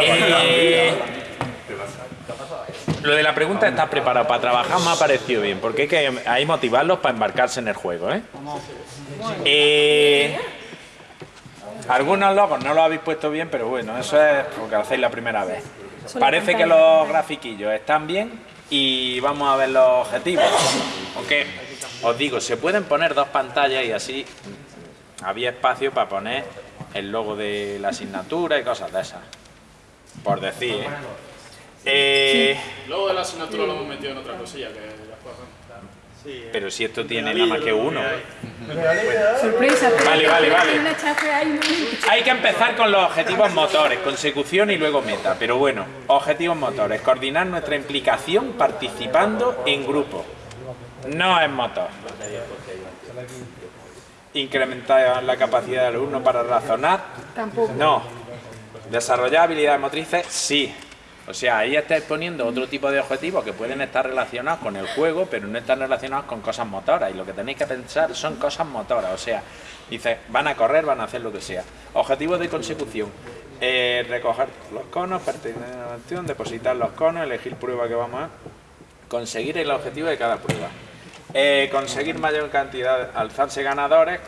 Eh, lo de la pregunta está preparado para trabajar me ha parecido bien, porque hay que hay motivarlos para embarcarse en el juego, ¿eh? Eh, algunos logos no lo habéis puesto bien, pero bueno, eso es porque lo hacéis la primera vez. Parece que los grafiquillos están bien y vamos a ver los objetivos. Aunque, os digo, se pueden poner dos pantallas y así había espacio para poner el logo de la asignatura y cosas de esas. Por decir, ¿eh? Eh, Luego de la asignatura lo hemos metido en otra cosilla que ya fue. pero si esto tiene nada más que uno. Sorpresa. pero Vale, vale, vale. Hay que empezar con los objetivos motores, consecución y luego meta. Pero bueno, objetivos motores. Coordinar nuestra implicación participando en grupo. No es motor. Incrementar la capacidad del alumno para razonar. Tampoco. No. Desarrollar habilidades motrices, sí. O sea, ahí estáis poniendo otro tipo de objetivos que pueden estar relacionados con el juego, pero no están relacionados con cosas motoras. Y lo que tenéis que pensar son cosas motoras. O sea, dice, van a correr, van a hacer lo que sea. Objetivos de consecución. Eh, recoger los conos, pertenecer a la acción, depositar los conos, elegir prueba que vamos a... Conseguir el objetivo de cada prueba. Eh, conseguir mayor cantidad, alzarse ganadores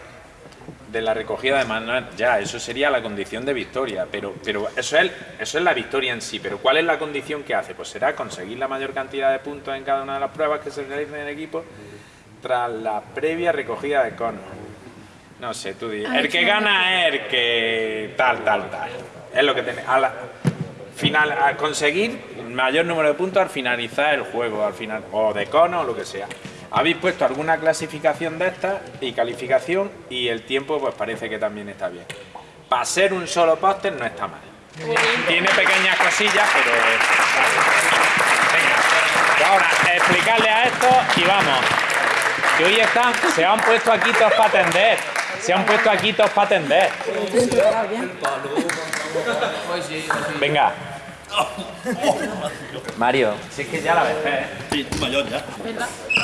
de la recogida de manual, ya, eso sería la condición de victoria, pero, pero eso, es, eso es la victoria en sí, pero ¿cuál es la condición que hace? Pues será conseguir la mayor cantidad de puntos en cada una de las pruebas que se realicen en equipo tras la previa recogida de conos. No sé, tú di, el que gana es el que tal, tal, tal. Es lo que tiene. A la, final, a conseguir el mayor número de puntos al finalizar el juego, al final, o de cono o lo que sea. Habéis puesto alguna clasificación de estas y calificación y el tiempo pues parece que también está bien. Para ser un solo póster no está mal. Tiene pequeñas cosillas, pero... Venga, ahora explicarle a esto y vamos. Que hoy están, se han puesto aquí todos para atender. Se han puesto aquí todos para atender. Venga. Mario, si es que ya la ves, ¿eh? Sí, mayor ya.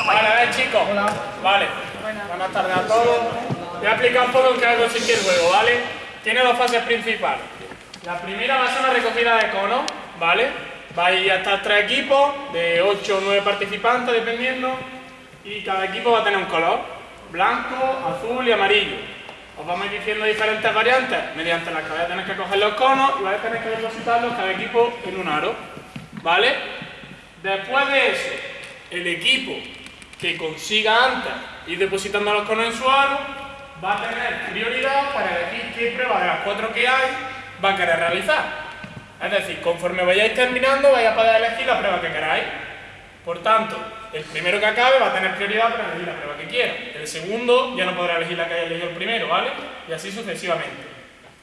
Vale, a ver chicos. Vale. Buenas tardes a todos. Voy a explicar un poco en qué va a consistir el juego, ¿vale? Tiene dos fases principales. La primera va a ser una recogida de conos, ¿vale? Vais a estar tres equipos de 8 o 9 participantes, dependiendo, y cada equipo va a tener un color, blanco, azul y amarillo. Os vamos diciendo diferentes variantes mediante las que vais a tener que coger los conos y vais a tener que depositarlos cada equipo en un aro, ¿vale? Después de eso, el equipo que consiga antes ir depositando los conos en su aro va a tener prioridad para elegir qué prueba de las cuatro que hay va a querer realizar. Es decir, conforme vayáis terminando vais a poder elegir la prueba que queráis. Por tanto, el primero que acabe va a tener prioridad para elegir la prueba que quiera. El segundo ya no podrá elegir la que haya elegido el primero, ¿vale? Y así sucesivamente.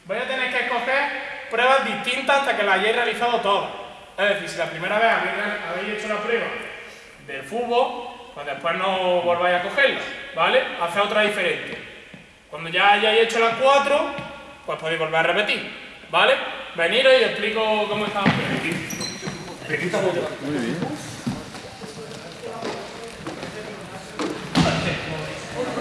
Vais a tener que escoger pruebas distintas hasta que las hayáis realizado todas. Es decir, si la primera vez habéis, hecho la prueba del fútbol, pues después no volváis a cogerla, ¿vale? Haced otra diferente. Cuando ya hayáis hecho las cuatro, pues podéis volver a repetir, ¿vale? Veniros y os explico cómo estamos. Vale, la primera prueba. En los grupos que estéis, vais a tener que llegar de aquí hasta aquella canasta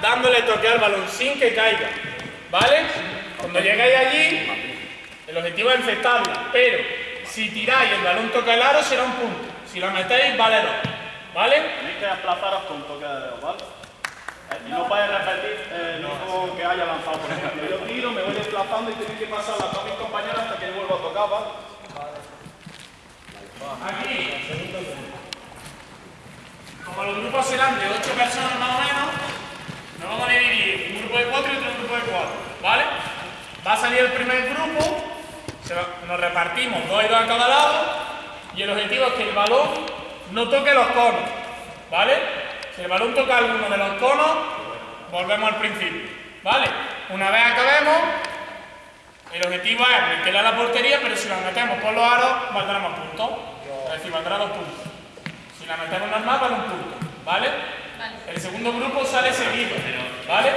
dándole toque al balón sin que caiga. ¿Vale? Cuando llegáis allí, el objetivo es infectarla, pero si tiráis el balón toca el aro será un punto. Si lo metéis, vale dos. ¿Vale? Tenéis que desplazaros con toque de dedo, ¿vale? Eh, Y no podéis repetir eh, el mismo que haya lanzado, por ejemplo. Yo tiro, me voy desplazando y tenéis que pasar a todos mis compañeros hasta que yo vuelva a tocar, ¿vale? Aquí, como los grupos serán de 8 personas más o menos, nos vamos a dividir un grupo de 4 y otro grupo de 4, ¿vale? Va a salir el primer grupo, nos repartimos dos y dos a cada lado, y el objetivo es que el balón no toque los conos, ¿vale? Si el balón toca alguno de los conos, volvemos al principio, ¿vale? Una vez acabemos, el objetivo es meterla a la portería, pero si la metemos por los aros, valdrá más puntos. Es decir, valdrá dos puntos. Si la metemos normal, vale un punto. ¿Vale? El segundo grupo sale seguido. ¿Vale?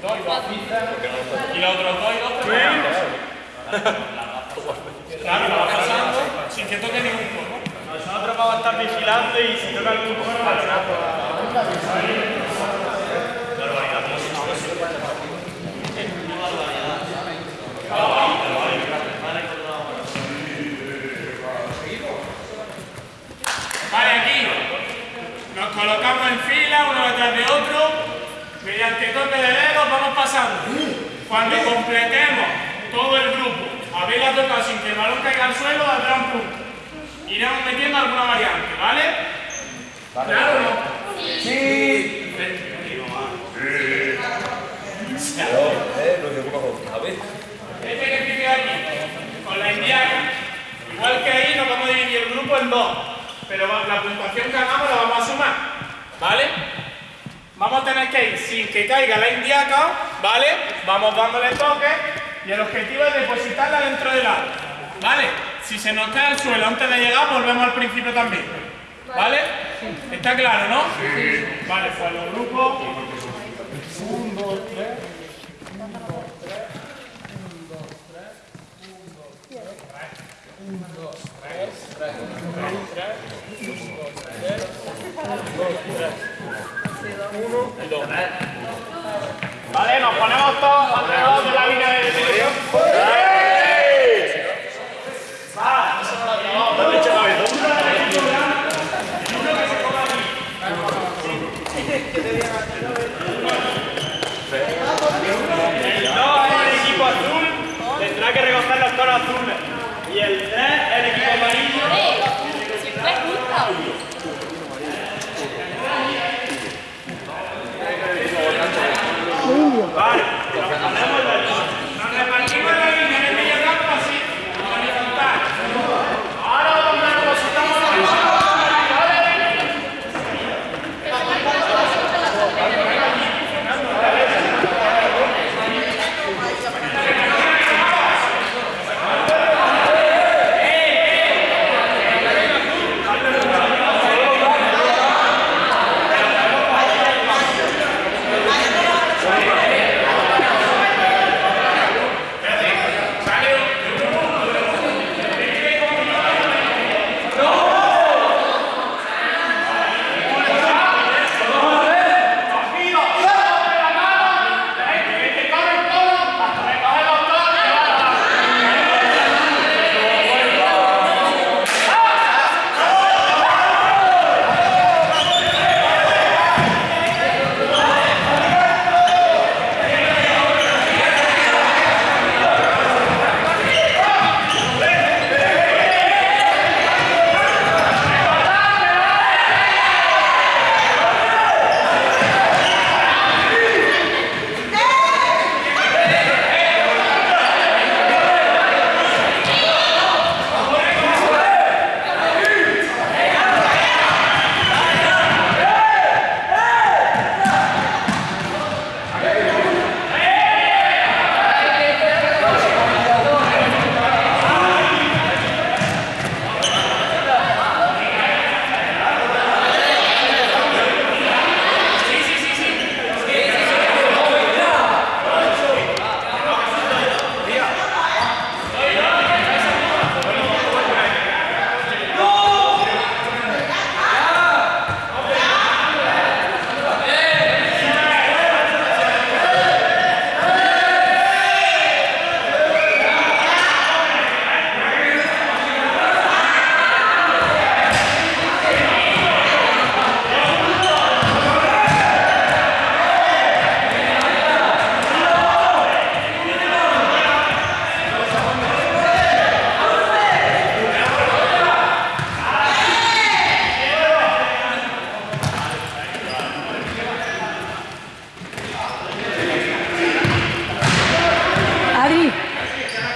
dos y dos. Y los otros dos y dos pegan. Claro, vas pasando sin que toque ningún juego. Nosotros vamos a estar vigilando y si toca algún Vale, aquí nos colocamos en fila uno detrás de otro. Mediante toque de dedos vamos pasando. Cuando completemos todo el grupo, haberla tocado sin que el balón caiga al suelo, valdrá un punto. Iremos metiendo alguna variante, ¿vale? ¿Claro o no? Este ejercicio de aquí, con la indiana, igual que ahí nos vamos a dividir el grupo en dos, pero la puntuación que hagamos la vamos a sumar, ¿vale? Vamos a tener que ir sin que caiga la indiaca, ¿vale? Vamos dándole toque y el objetivo es depositarla dentro del aro, ¿vale? Si se nos cae al suelo antes de llegar, volvemos al principio también, ¿vale? ¿Está claro, no? Sí. Vale, pues los grupos... Vale, nos ponemos todos alrededor de la línea de dirección.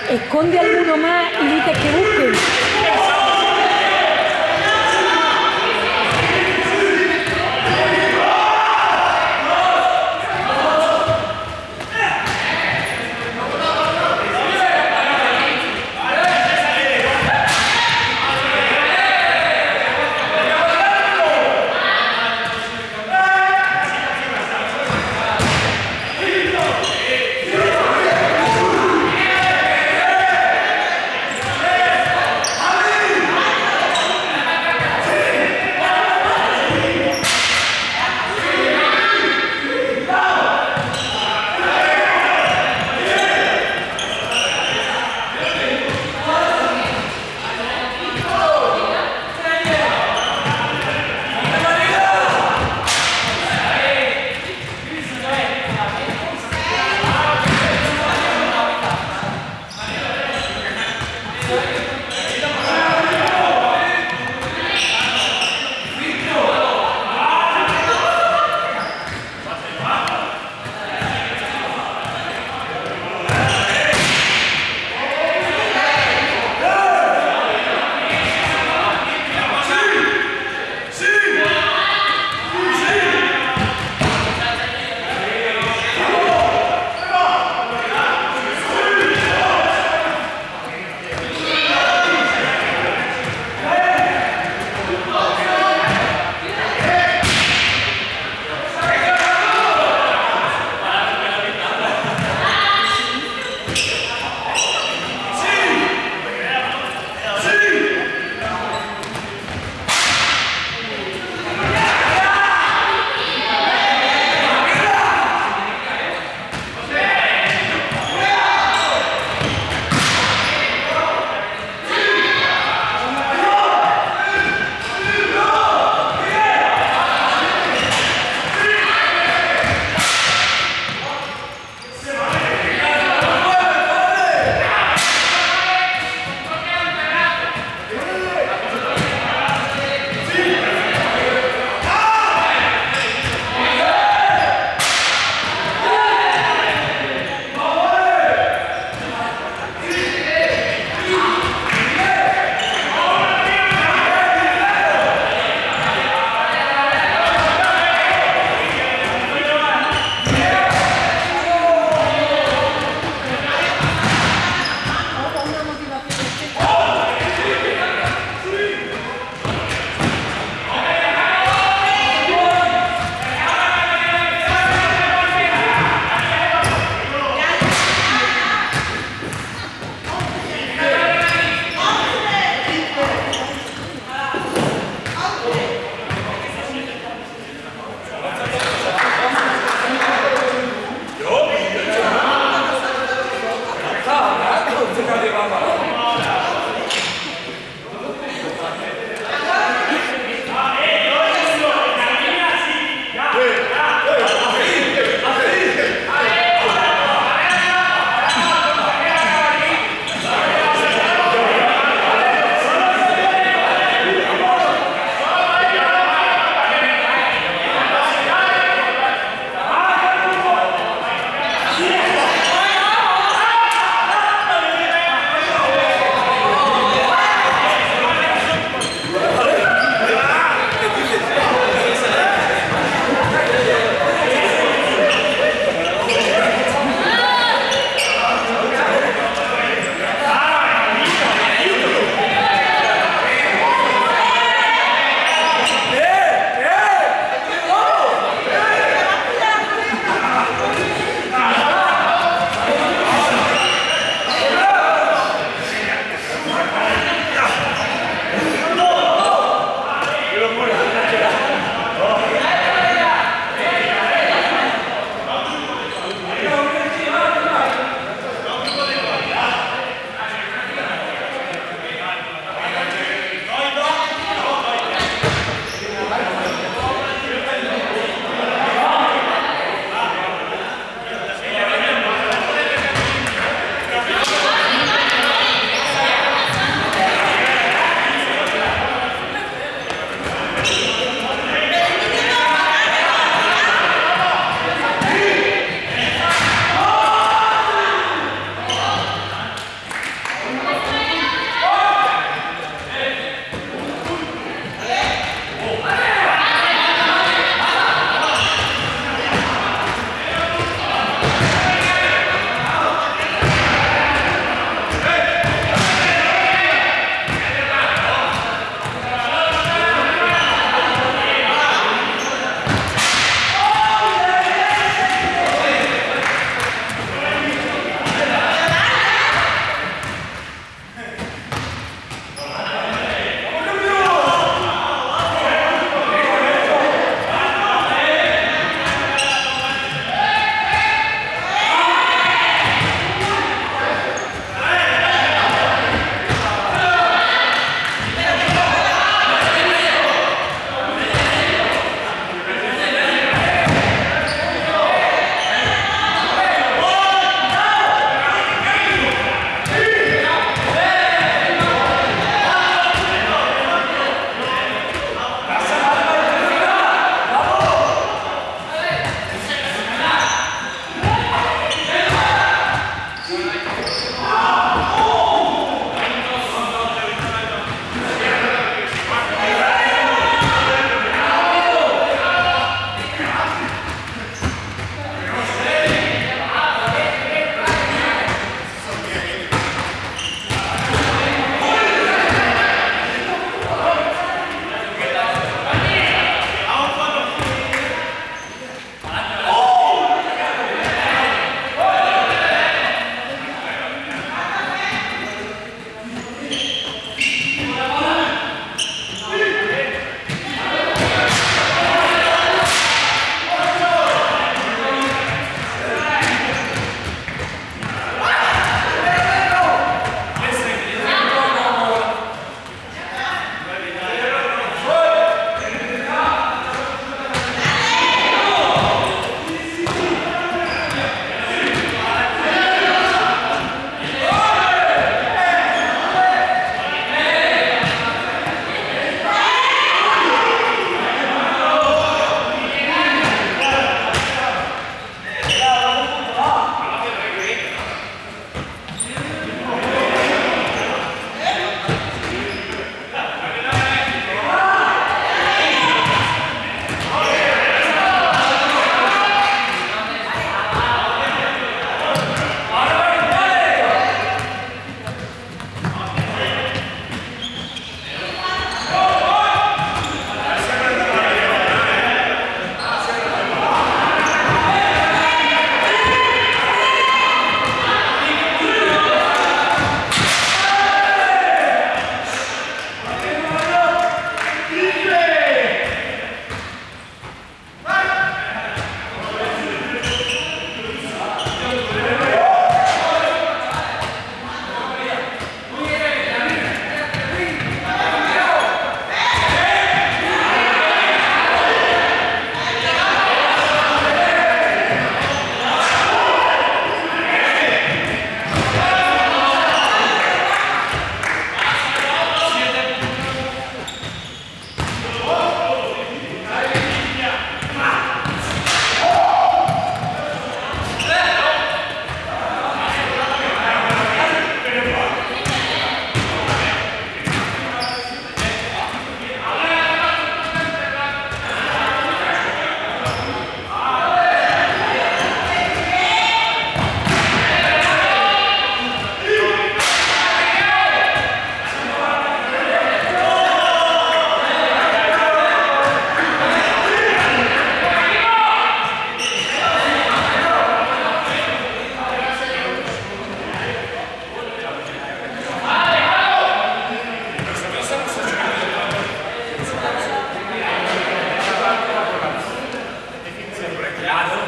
Esconde alguno más y dices que busquen.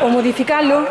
o modificarlo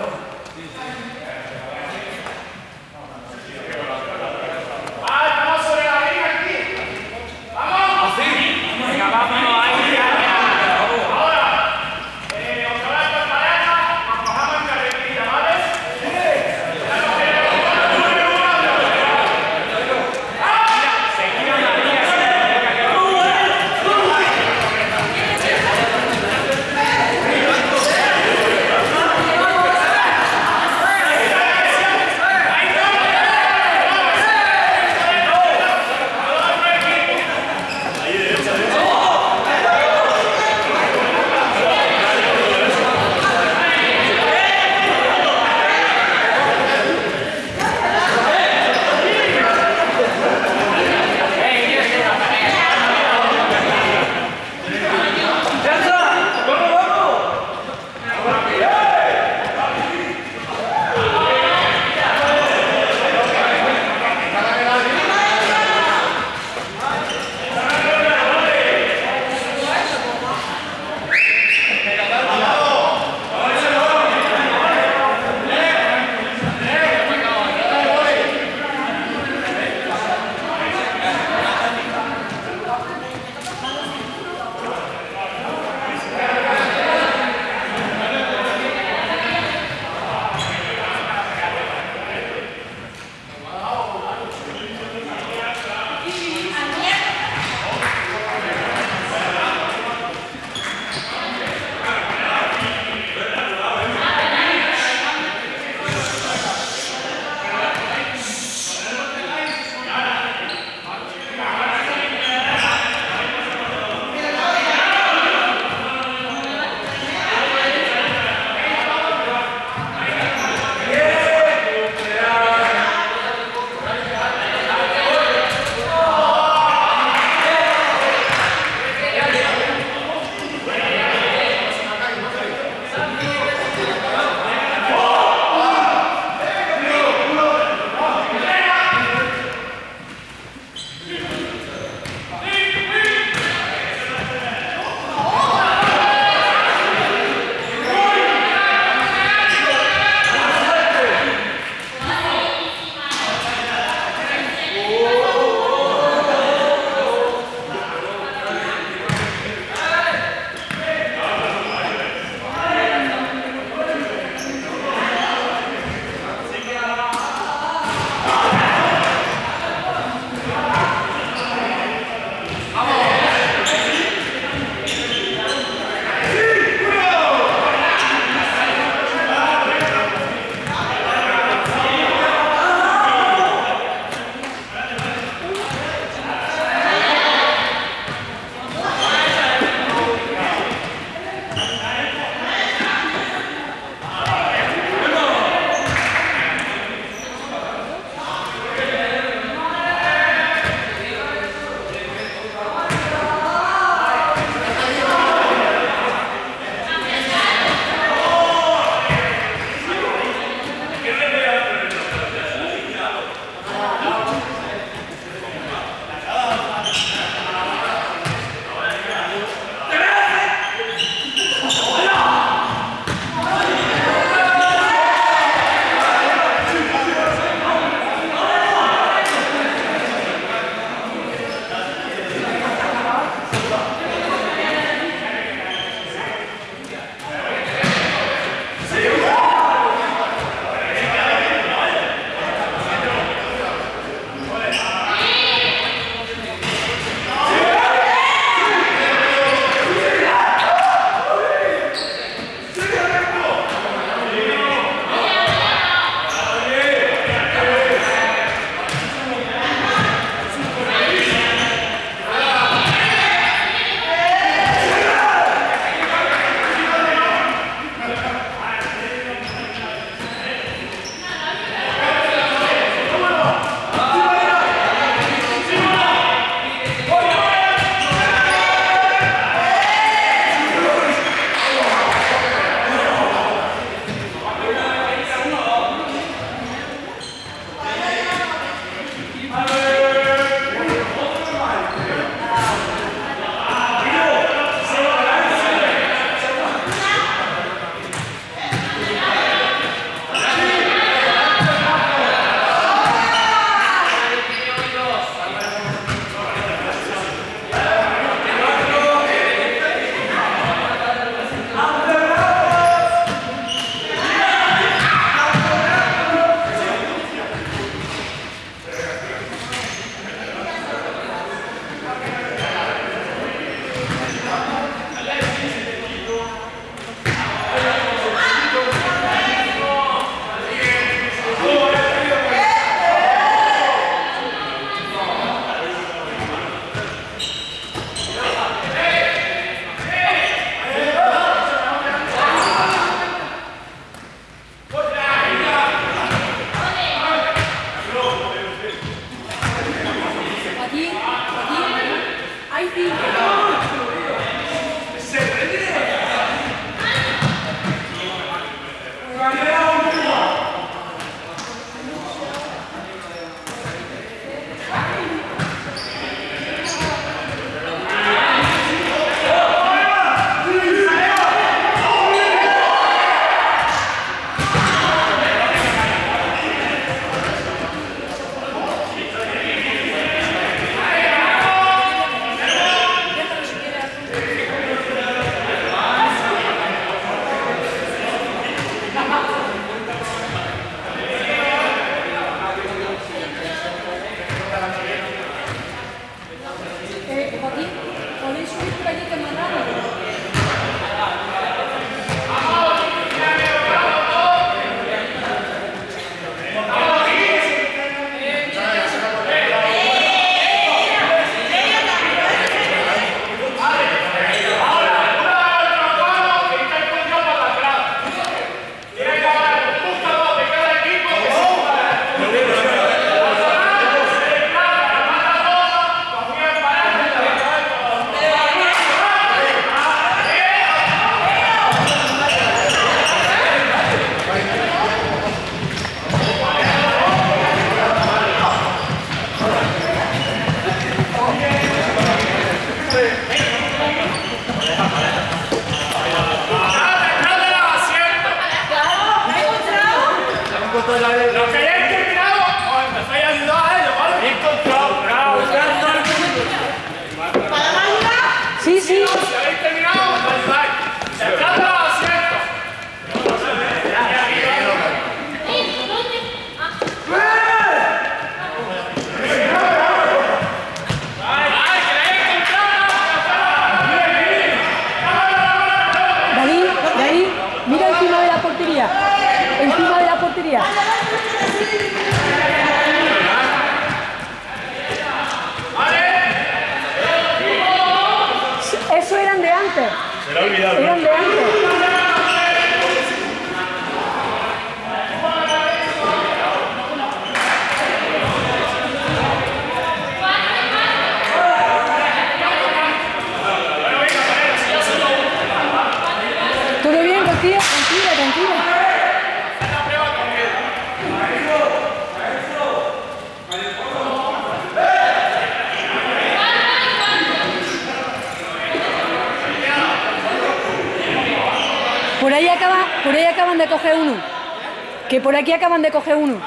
Que por aquí acaban de coger uno.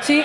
Sí.